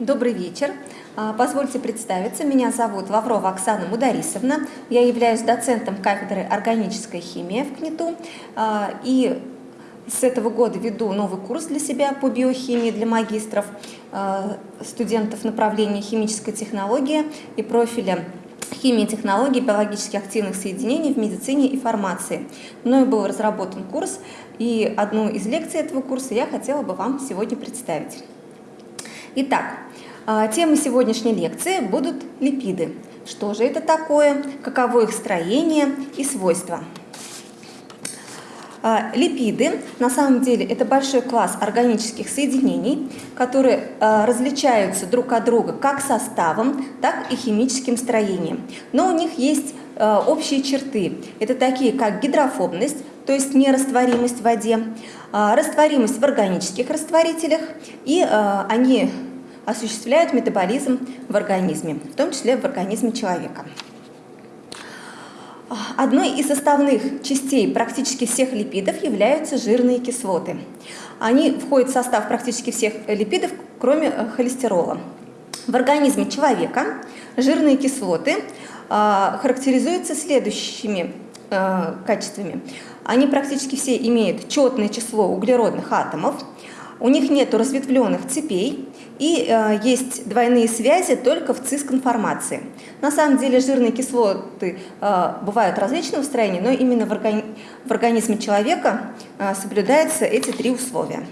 Добрый вечер. А, Позвольте представиться. Меня зовут Лаврова Оксана Мударисовна. Я являюсь доцентом кафедры органической химии в КНИТУ. А, И с этого года веду новый курс для себя по биохимии для магистров, а, студентов направления химическая технология и профиля химии и технологии биологически активных соединений в медицине и фармации. Мною был разработан курс, и одну из лекций этого курса я хотела бы вам сегодня представить. Итак, а, темы сегодняшней лекции будут липиды. Что же это такое, каково их строение и свойства. А, липиды на самом деле это большой класс органических соединений, которые а, различаются друг от друга как составом, так и химическим строением. Но у них есть общие черты. Это такие как гидрофобность, то есть нерастворимость в воде, растворимость в органических растворителях, и они осуществляют метаболизм в организме, в том числе в организме человека. Одной из составных частей практически всех липидов являются жирные кислоты. Они входят в состав практически всех липидов, кроме э, холестерола. В организме человека жирные кислоты а, характеризуются следующими э, качествами. Они практически все имеют четное число углеродных атомов, у них нет разветвленных цепей и э, есть двойные связи только в цисконформации. На самом деле жирные кислоты э, бывают различного строения, но именно в, органи в организме человека э, соблюдаются эти три условия.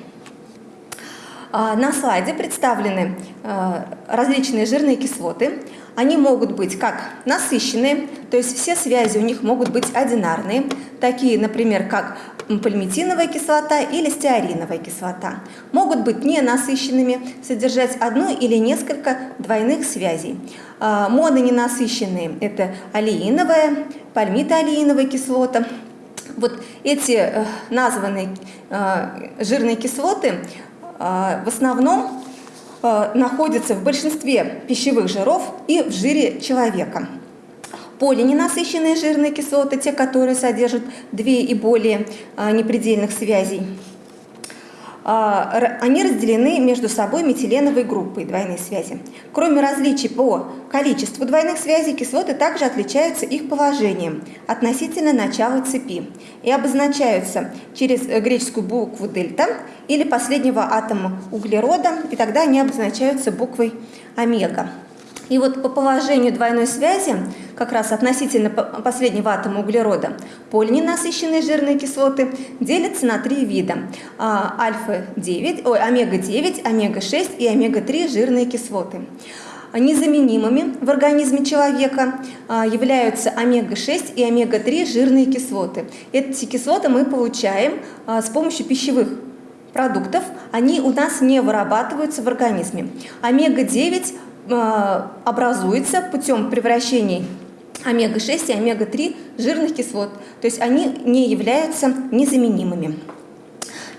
Э, на слайде представлены э, различные жирные кислоты. Они могут быть как насыщенные, то есть все связи у них могут быть одинарные, такие, например, как пальмитиновая кислота или стеариновая кислота. Могут быть ненасыщенными, содержать одну или несколько двойных связей. А, мононенасыщенные – это алииновая, пальмитоалииновая кислота. Вот эти э, названные э, жирные кислоты в основном находятся в большинстве пищевых жиров и в жире человека. Полиненасыщенные жирные кислоты, те, которые содержат две и более а, непредельных связей, а, они разделены между собой метиленовой группой двойной связи. Кроме различий по количеству двойных связей, кислоты также отличаются их положением относительно начала цепи и обозначаются через греческую букву дельта или последнего атома углерода, и тогда они обозначаются буквой омега. И вот по положению двойной связи, как раз относительно последнего атома углерода, полиненасыщенные жирные кислоты делятся на три вида. А, альфа-9, ой, омега-9, омега-6 и омега-3 жирные кислоты. Незаменимыми в организме человека а, являются омега-6 и омега-3 жирные кислоты. Эти кислоты мы получаем а, с помощью пищевых продуктов, они у нас не вырабатываются в организме. Омега-9 Э, образуется путем превращений омега-6 и омега-3 жирных кислот, то есть они не являются незаменимыми.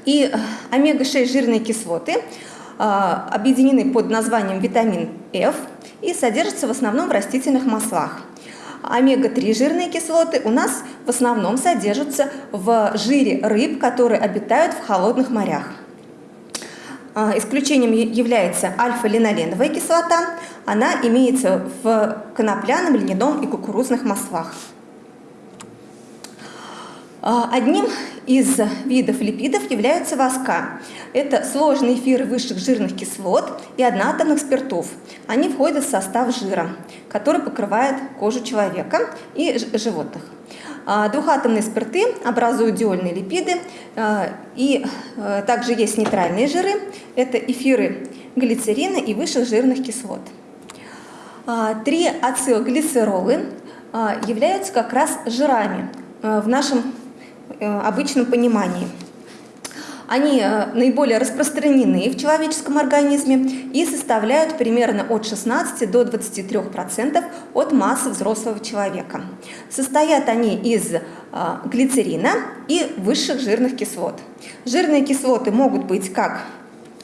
И э, омега-6 жирные кислоты э, объединены под названием витамин F и содержатся в основном в растительных маслах. Омега-3 жирные кислоты у нас в основном содержатся в жире рыб, которые обитают в холодных морях. А, исключением является альфа-линоленовая кислота. Она имеется в конопляном, льняном и кукурузных маслах. А, одним из видов липидов являются воска. Это сложные эфиры высших жирных кислот и одноатомных спиртов. Они входят в состав жира, который покрывает кожу человека и животных. А, двухатомные спирты образуют диольные липиды, а, и также есть нейтральные жиры, это эфиры глицерина и высших жирных кислот. Три ацилглицеролы являются как раз жирами в нашем э, обычном понимании. Они э, наиболее распространены в человеческом организме и составляют примерно от 16 до 23% от массы взрослого человека. Состоят они из э, глицерина и высших жирных кислот. Жирные кислоты могут быть как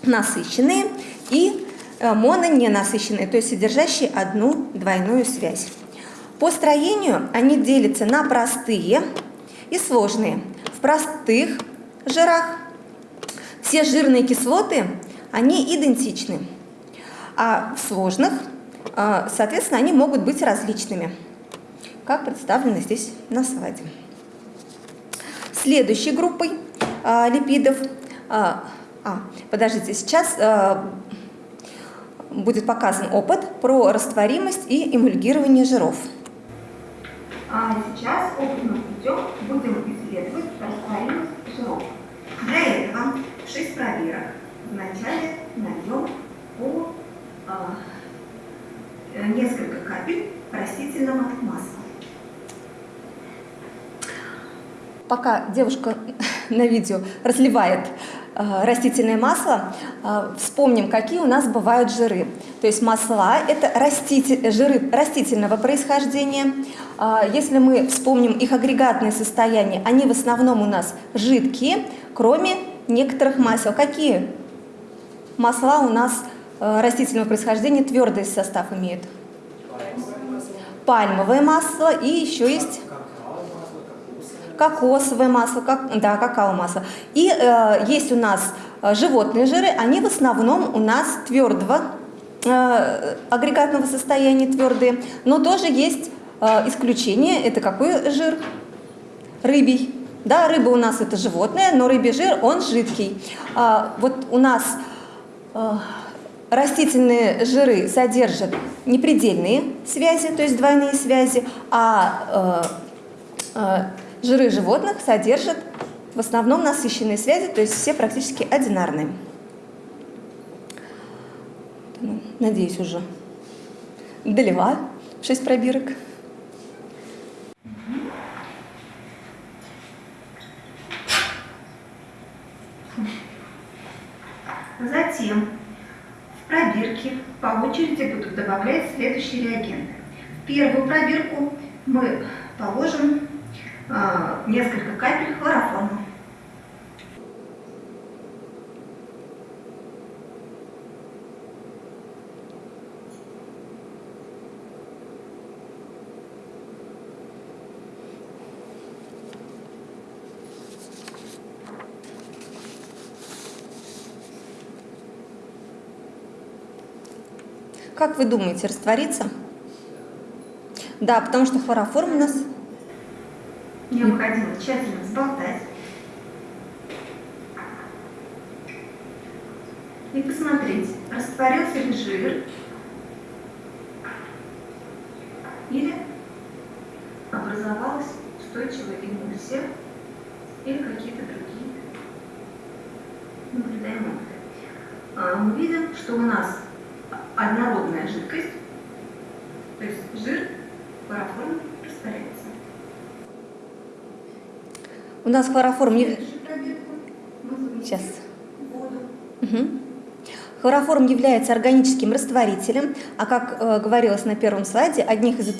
насыщенные и мононенасыщенные, то есть содержащие одну двойную связь. По строению они делятся на простые и сложные. В простых жирах все жирные кислоты, они идентичны. А в сложных, э, соответственно, они могут быть различными, как представлено здесь на слайде. Следующей группой э, липидов, а, подождите, сейчас будет показан опыт про растворимость и эмульгирование жиров. А сейчас опытным путем будем исследовать растворимость жиров. Для этого 6 проверок вначале нальем по а, несколько капель растительного масла. Пока девушка на видео разливает Э, растительное масло, э, вспомним, какие у нас бывают жиры. То есть масла – это раститель, жиры растительного происхождения. Э, если мы вспомним их агрегатное состояние, они в основном у нас жидкие, кроме некоторых масел. Какие масла у нас растительного происхождения твердый состав имеют? Пальмовое масло и еще есть кокосовое масло, как, да, какао-масло. И э, есть у нас э, животные жиры, они в основном у нас твердого э, агрегатного состояния, твердые, но тоже есть э, исключение, это какой жир? Рыбий. Да, рыба у нас это животное, но рыбий жир, он жидкий. А, вот у нас э, растительные жиры содержат непредельные связи, то есть двойные связи, а э, Жиры животных содержат в основном насыщенные связи, то есть все практически одинарные. Надеюсь, уже долила 6 пробирок. Затем в пробирки по очереди будут добавлять следующие реагенты. В первую пробирку мы положим несколько капель хлороформа. Как вы думаете, растворится? Да, потому что хлороформ у нас необходимо тщательно взболтать и посмотреть, растворился ли жир или образовалась устойчивая эмульсия или какие-то другие наблюдаемые. А, мы видим, что у нас однородная жидкость, то есть жир парафорно У нас хлороформ не... Сейчас. Угу. Хлороформ является органическим растворителем, а как э, говорилось на первом слайде, одних из,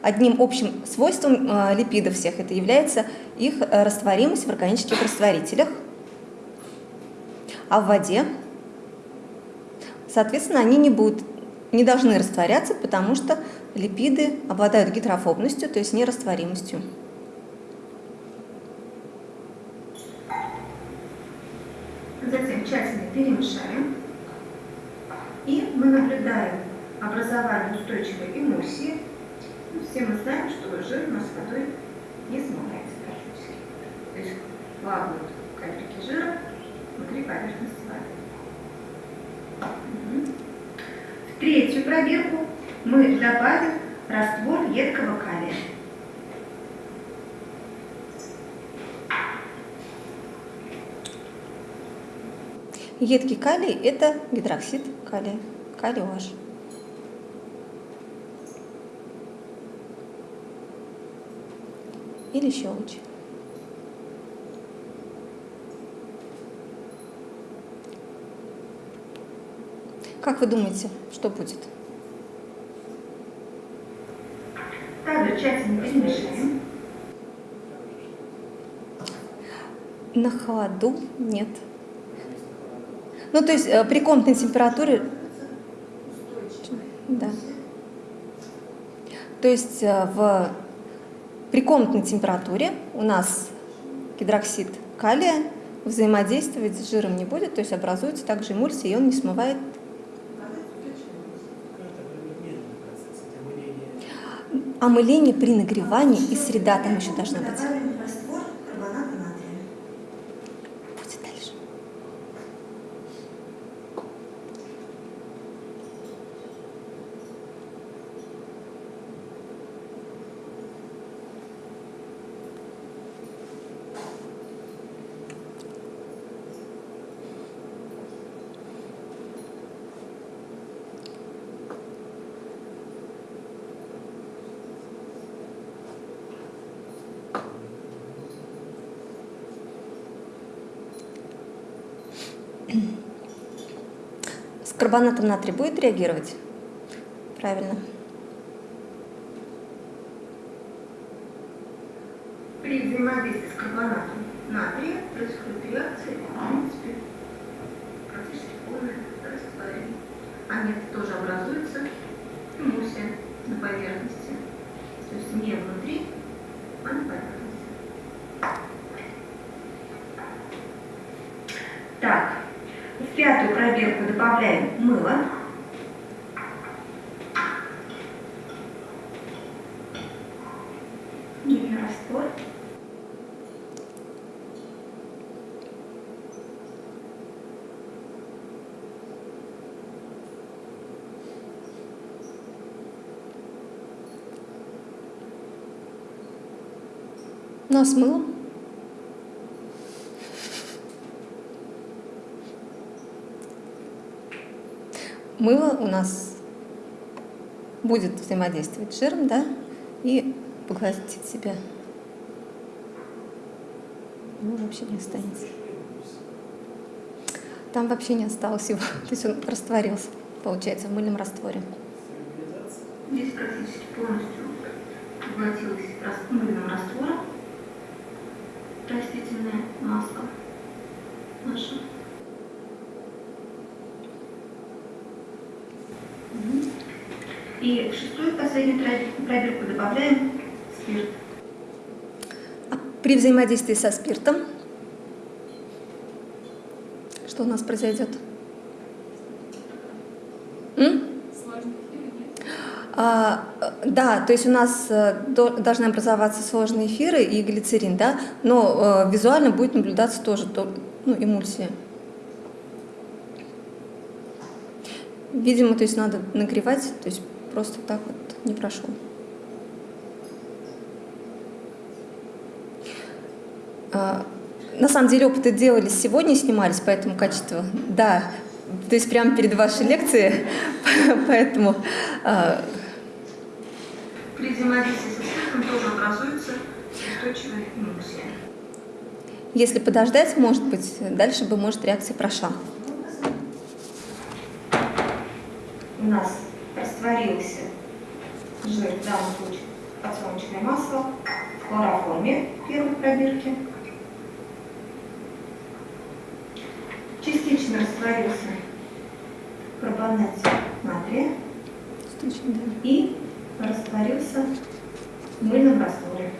одним общим свойством э, липидов всех это является их э, растворимость в органических растворителях, а в воде, соответственно, они не будут, не должны растворяться, потому что липиды обладают гидрофобностью, то есть нерастворимостью. Затем тщательно перемешаем. И мы наблюдаем образование устойчивой эмульсии. Ну, все мы знаем, что жир у нас водой не смывается практически. То есть плавают капельки жира внутри поверхности воды. В третью пробирку мы добавим раствор едкого калия. Едкий калий – это гидроксид калия, калий OH. Или щелочь. Как вы думаете, что будет? Также тщательно перемешаем. На холоду нет. Ну, то есть э, при комнатной температуре... Да. То есть э, в... при комнатной температуре у нас гидроксид калия взаимодействовать с жиром не будет, то есть образуется также эмульсия, и он не смывает омыление при нагревании и среда там еще должна быть. Карбонатом натрия будет реагировать? Правильно. При взаимодействии с карбонатом натрия происходит реакция, в принципе, практически полное растворение. А нет, тоже образуется эмульсия на поверхности. То есть не внутри, а на поверхности. Так, в пятую пробирку добавляем мыло. Мыльный раствор. Ну а с Мыло у нас будет взаимодействовать с жиром, да, и поглотит себя. Ну, вообще не останется. Там вообще не осталось его. То есть он растворился, получается, в мыльном растворе. Здесь практически полностью поглотилась мыльным раствором растительная маска наша. И в шестую последнюю пробирку добавляем спирт. А при взаимодействии со спиртом что у нас произойдет? М? А, да, то есть у нас э, до- должны образоваться сложные эфиры и глицерин, да, но э, визуально будет наблюдаться тоже то, ну, эмульсия. Видимо, то есть надо нагревать, то есть просто так вот не прошел. А, На самом деле опыты делались сегодня, снимались, поэтому качество, да, то есть прямо перед вашей лекцией, поэтому При взаимодействии со тоже образуется устойчивая если подождать, может быть, дальше бы, может, реакция прошла. У нас растворился жир, в данном случае подсолнечное масло, в хлороформе первой пробирки. Частично растворился карбонат натрия и растворился в мыльном растворе.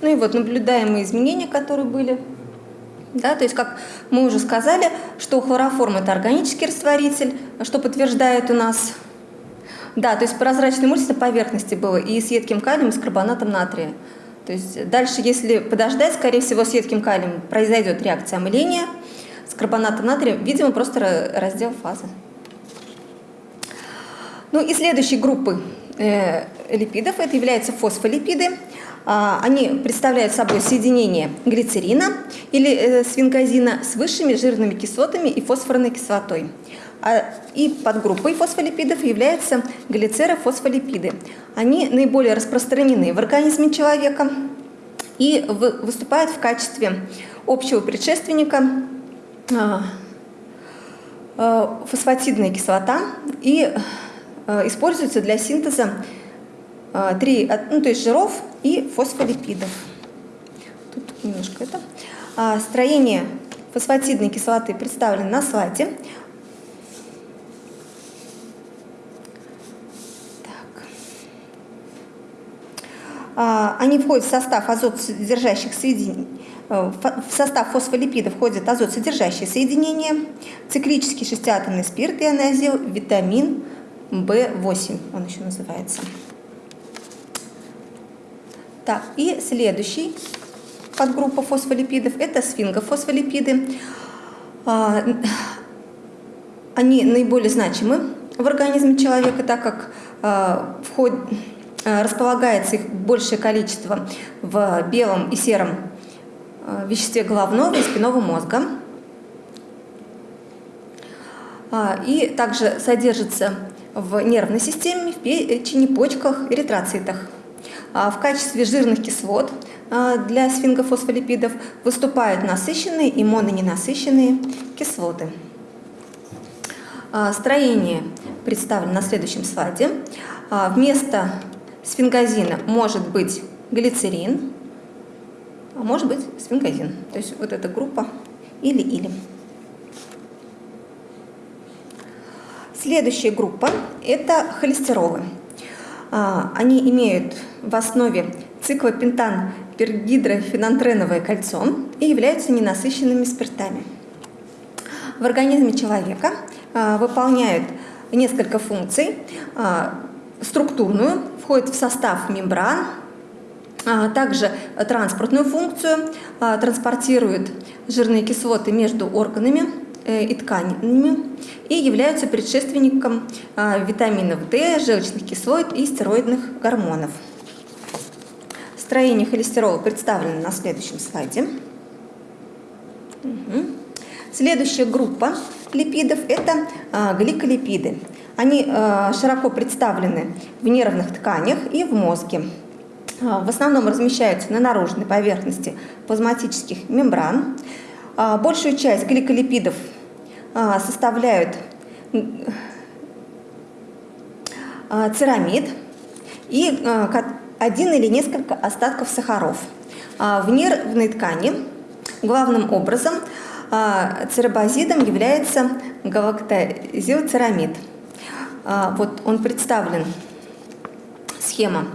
Ну и вот наблюдаемые изменения, которые были. Да, то есть, как мы уже сказали, что хлороформ – это органический растворитель, что подтверждает у нас. Да, то есть прозрачная эмульсия на поверхности было и с едким калием, и с карбонатом натрия. То есть дальше, если подождать, скорее всего, с едким калием произойдет реакция омыления, с карбонатом натрия, видимо, просто ра- раздел фазы. Ну и следующей группы э, липидов это являются фосфолипиды. А, Они представляют собой соединение глицерина или э, свинкозина с высшими жирными кислотами и фосфорной кислотой. А, И подгруппой фосфолипидов являются глицерофосфолипиды. Они наиболее распространены в организме человека и вы- выступают в качестве общего предшественника а, э, фосфатидная кислота и э, используется для синтеза э, три, ну, то есть жиров и фосфолипидов. Тут немножко это. А, Строение фосфатидной кислоты представлено на слайде. Так. А, Они входят в состав азотсодержащих соединений. Э, В состав фосфолипидов входят азотсодержащие соединения, циклический шестиатомный спирт, ионозил, витамин B8 он еще называется. Так, и следующий подгруппа фосфолипидов – это сфингофосфолипиды. А, они наиболее значимы в организме человека, так как а, вход, а, располагается их большее количество в белом и сером веществе головного и спинного мозга. И также содержится в нервной системе, в печени, почках, эритроцитах. В качестве жирных кислот для сфингофосфолипидов выступают насыщенные и мононенасыщенные кислоты. Строение представлено на следующем слайде. Вместо сфингозина может быть глицерин, а может быть сфингозин. То есть вот эта группа или-или. Следующая группа – это холестеролы. Они имеют в основе циклопентан пергидрофенантреновое кольцо и являются ненасыщенными спиртами. В организме человека а, выполняют несколько функций. А, структурную, входит в состав мембран, а, также транспортную функцию, транспортирует жирные кислоты между органами и тканями и являются предшественником витаминов D, желчных кислот и стероидных гормонов. Строение холестерола представлено на следующем слайде. Угу. Следующая группа липидов – это а, гликолипиды. Они а, широко представлены в нервных тканях и в мозге. А, в основном размещаются на наружной поверхности плазматических мембран. А, большую часть гликолипидов а, составляют а, церамид и а, один или несколько остатков сахаров. А, в нервной ткани главным образом а, церебазидом является галактозилцерамид. А, вот он представлен, схема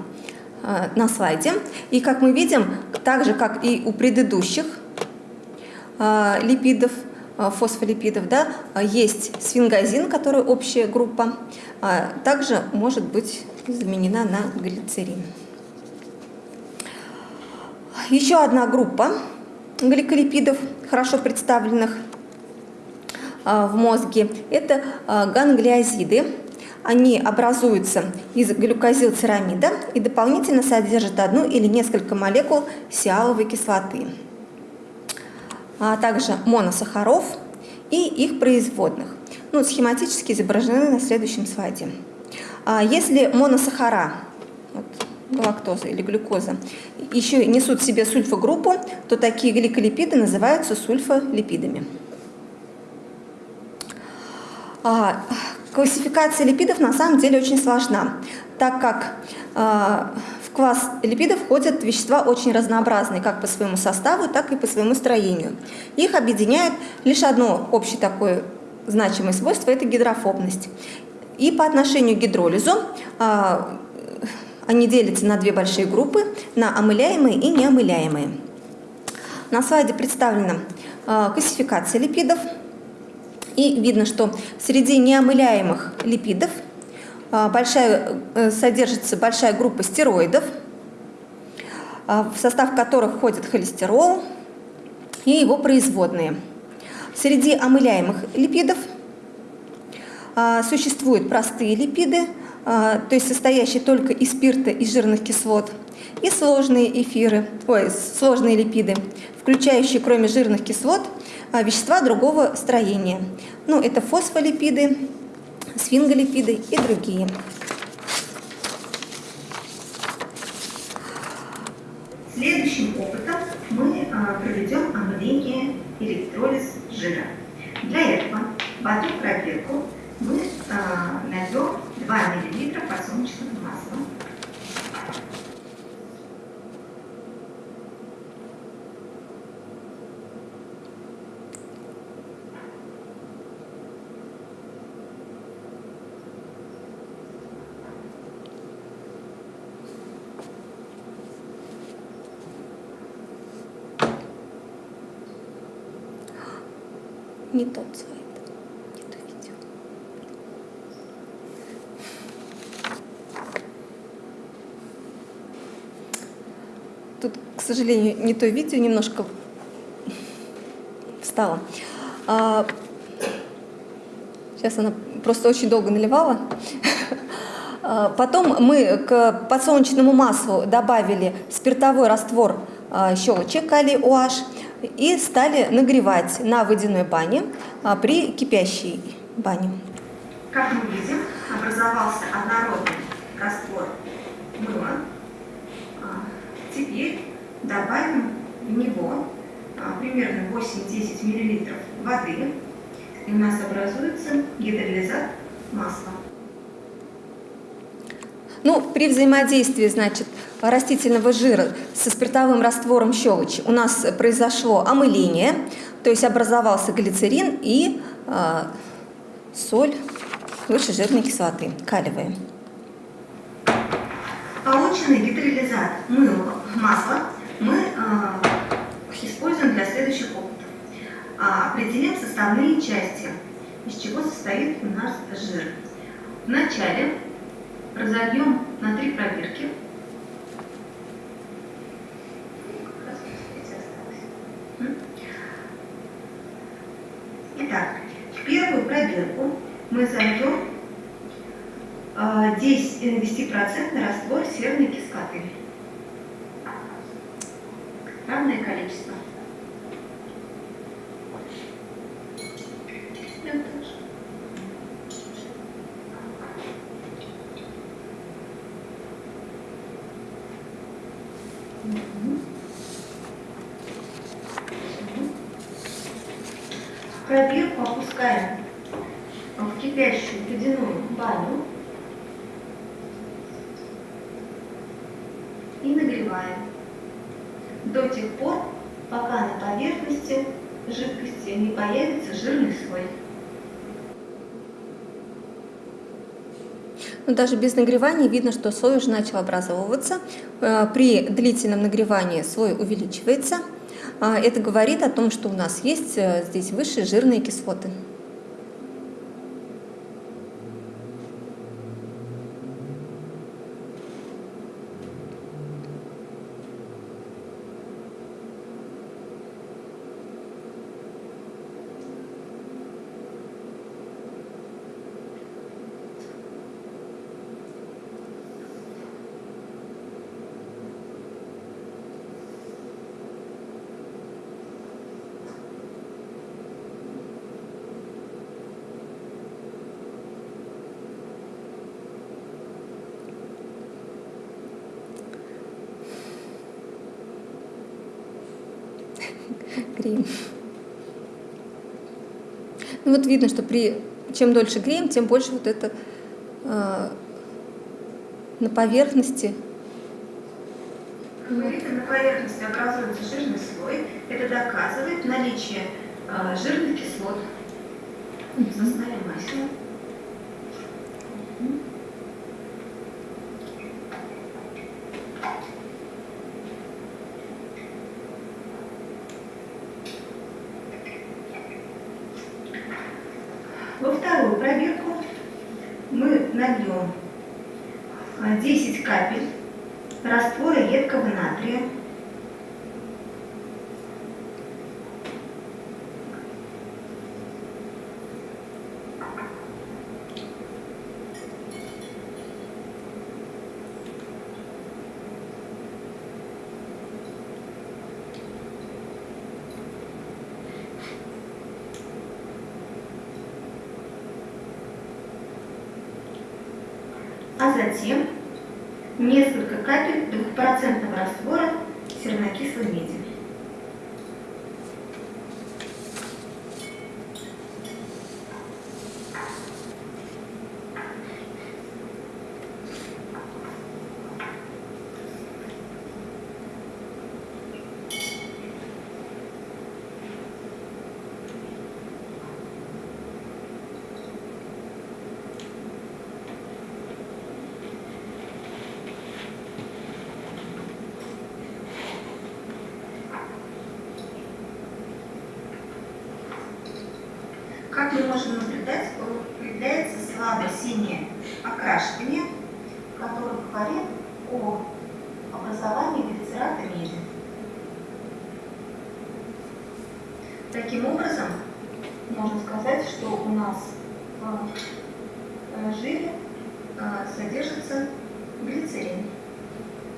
на слайде. И как мы видим, так же, как и у предыдущих липидов, фосфолипидов, да, есть сфингозин, который общая группа, также может быть заменена на глицерин. Еще одна группа гликолипидов, хорошо представленных а, в мозге, это а, ганглиозиды. Они образуются из глюкозилцерамида и дополнительно содержат одну или несколько молекул сиаловой кислоты, а также моносахаров и их производных. Ну, схематически изображены на следующем слайде. Если моносахара, вот, галактоза или глюкоза, еще несут в себе сульфогруппу, то такие гликолипиды называются сульфолипидами. А, классификация липидов на самом деле очень сложна, так как а, класс липидов входят вещества очень разнообразные, как по своему составу, так и по своему строению. Их объединяет лишь одно общее такое значимое свойство – это гидрофобность. И по отношению к гидролизу а, они делятся на две большие группы, на омыляемые и неомыляемые. На слайде представлена э, классификация липидов. И видно, что среди неомыляемых липидов большая, э, содержится большая группа стероидов, в состав которых входит холестерол и его производные. Среди омыляемых липидов существуют простые липиды – а, то есть состоящий только из спирта и жирных кислот, и сложные эфиры, ой, сложные липиды, включающие кроме жирных кислот а, вещества другого строения. Ну, это фосфолипиды, сфинголипиды и другие. Следующим опытом мы а, проведем омыление электролиз жира. Для этого в одну пробирку мы найдем 2 мл подсолнечного масла. не тот цвет, не то видео. Тут, к сожалению, не то видео немножко встало. А, сейчас она просто очень долго наливала. А, потом мы к подсолнечному маслу добавили спиртовой раствор а, щелочи калий OH и стали нагревать на водяной бане а, при кипящей бане. Как мы видим, образовался однородный раствор мыла. А, Теперь добавим в него а, примерно 8-10 мл воды, и у нас образуется гидролизат масла. Ну, при взаимодействии, значит, растительного жира со спиртовым раствором щелочи у нас произошло омыление, то есть образовался глицерин и э, соль высшей жирной кислоты, калиевая. Полученный гидролизат мыла, масла мы э, используем для следующих опытов. А, определим составные части, из чего состоит у нас жир. Вначале разольем на три пробирки. Итак, в первую пробирку мы зальем 10, 10% раствор серной кислоты. Равное количество. Я тоже. Пробирку опускаем в кипящую ледяную баню и нагреваем до тех пор, пока на поверхности жидкости не появится жирный слой. Но даже без нагревания видно, что слой уже начал образовываться. Э, При длительном нагревании слой увеличивается. А Это говорит о том, что у нас есть э, здесь высшие жирные кислоты. Греем. Ну вот видно, что при чем дольше греем, тем больше вот это э, на поверхности. Вы видите, на поверхности образуется жирный слой. Это доказывает наличие э, жирных кислот в составе масла. Во вторую пробирку мы нальем а, 10 капель раствора едкого натрия. А затем несколько капель двухпроцентного раствора сернокислой меди. Как мы можем наблюдать, появляется слабое синее окрашивание, которое говорит о образовании глицерата меди. Таким образом, можно сказать, что у нас в э, жире э, содержится глицерин,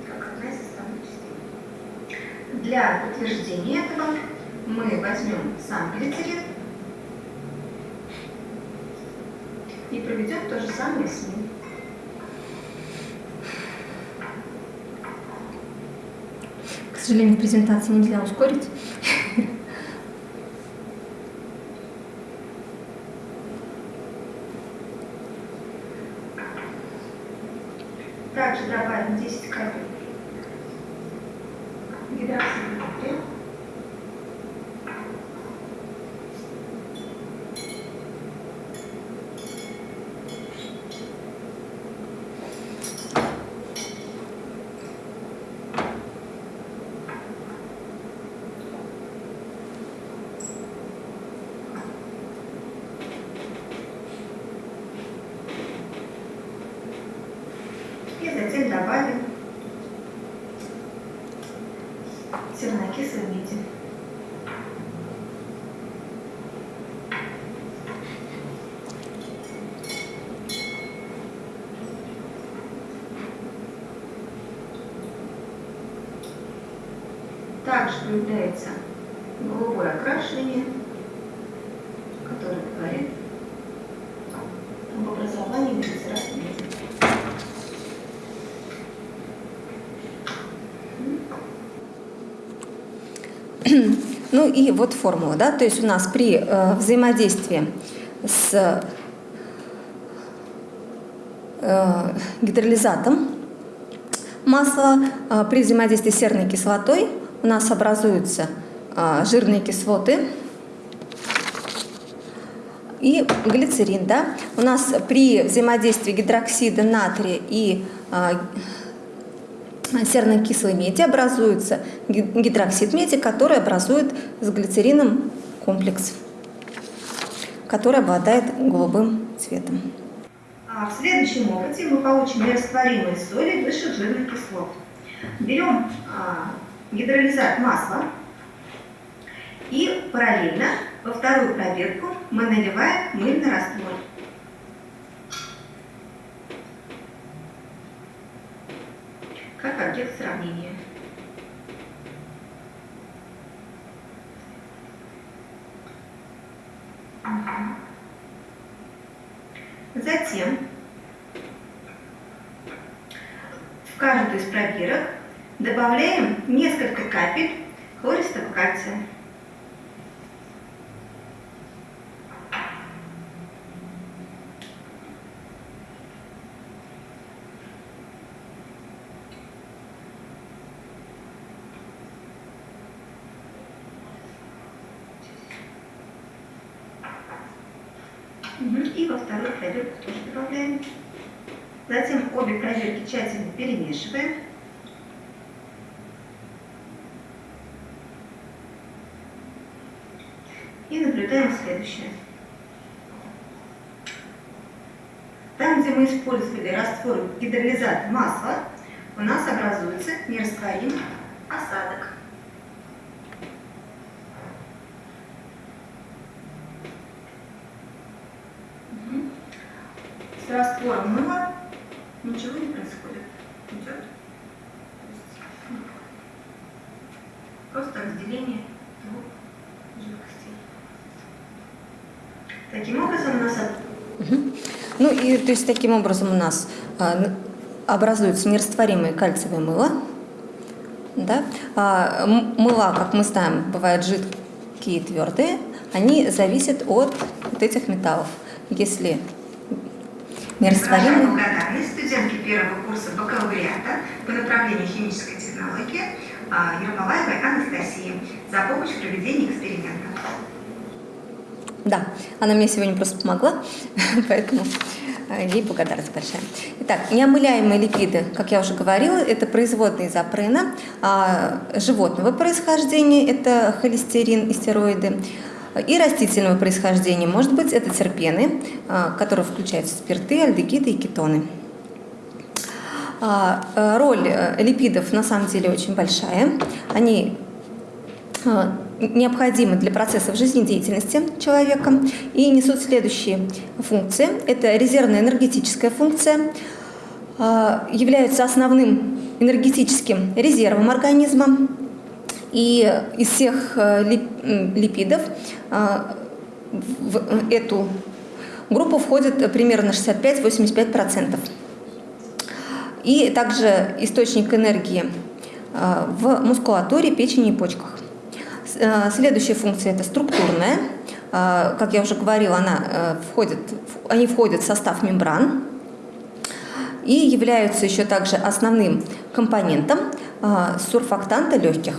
как одна из составных частей. Для подтверждения этого мы возьмем сам глицерин и самое с ним. К сожалению, презентацию нельзя ускорить. Также добавим 10 капель гидроксида натрия. И затем добавим сернокислой меди. Также появляется голубое окрашивание, которое говорит об образовании глицерата меди. Ну и вот формула, да, то есть у нас при э, взаимодействии с э, гидролизатом масла э, при взаимодействии с серной кислотой у нас образуются э, жирные кислоты и глицерин, да. У нас при взаимодействии гидроксида натрия и э, серно-кислой меди образуется ги- гидроксид меди, который образует с глицерином комплекс, который обладает голубым цветом. А в следующем опыте мы получим нерастворимые соли высших жирных кислот. Берем а, гидролизат масла и параллельно во вторую пробирку мы наливаем мыльный раствор. Как объект сравнения. Затем в каждую из пробирок добавляем несколько капель хлористого кальция. И во вторую пробирку тоже добавляем. Затем обе пробирки тщательно перемешиваем. И наблюдаем следующее. Там, где мы использовали раствор гидролизат масла, у нас образуется нерастворимый осадок. С раствором мыла ничего не происходит. Идет. Просто разделение двух жидкостей. Таким образом у нас от- Мгм. Ну и то есть таким образом у нас н- образуется нерастворимое кальциевое мыло. Да? А, мыла, как мы знаем, бывают жидкие и твердые. Они зависят от вот этих металлов. Если нерастворимые, благодарность студентке первого курса бакалавриата по направлению химической технологии а, Ермолаевой Анастасии за помощь в проведении эксперимента. Да, она мне сегодня просто помогла, поэтому э, ей благодарность большая. Итак, неомыляемые липиды, как я уже говорила, это производные из апрена, а животного происхождения – это холестерин и стероиды, и растительного происхождения, может быть, это терпены, а, которые включают спирты, альдегиды и кетоны. А, э, Роль э, липидов на самом деле очень большая. Они необходимы для процессов жизнедеятельности человека и несут следующие функции. Это резервная энергетическая функция, э, являются основным энергетическим резервом организма, и из всех э, липидов э, в эту группу входит примерно 65-85%. И также источник энергии э, в мускулатуре, печени и почках. Следующая функция – это структурная. Как я уже говорила, она входит, они входят в состав мембран и являются еще также основным компонентом сурфактанта легких.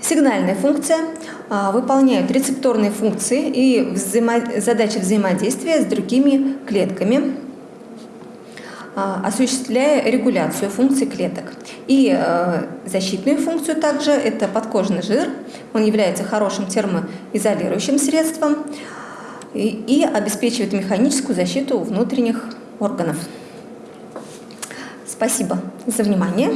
Сигнальная функция выполняет рецепторные функции и взаимо... задачи взаимодействия с другими клетками, осуществляя регуляцию функций клеток. И а, защитную функцию также это подкожный жир. Он является хорошим термоизолирующим средством и, и обеспечивает механическую защиту внутренних органов. Спасибо за внимание.